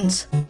buttons.